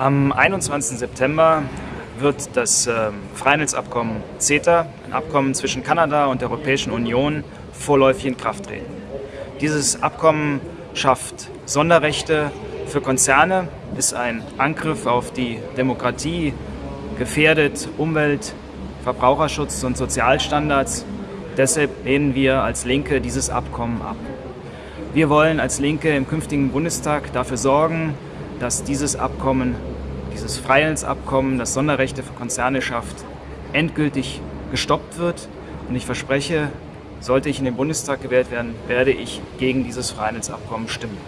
Am 21. September wird das äh, Freihandelsabkommen CETA, ein Abkommen zwischen Kanada und der Europäischen Union, vorläufig in Kraft treten. Dieses Abkommen schafft Sonderrechte für Konzerne, ist ein Angriff auf die Demokratie, gefährdet Umwelt, Verbraucherschutz und Sozialstandards. Deshalb lehnen wir als Linke dieses Abkommen ab. Wir wollen als Linke im künftigen Bundestag dafür sorgen, dass dieses Abkommen, dieses Freihandelsabkommen, das Sonderrechte für Konzerne schafft, endgültig gestoppt wird. Und ich verspreche, sollte ich in den Bundestag gewählt werden, werde ich gegen dieses Freihandelsabkommen stimmen.